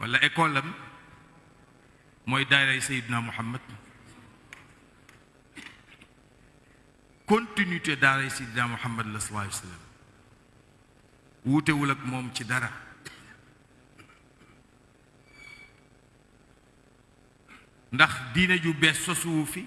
wala école am mooy daaray Seydina Muhammad continuité daaray Seydina Muhammad la sallallahu alayhi wa sallam wuutewul ak moom ci dara ndax diine ju bees sosuwu fi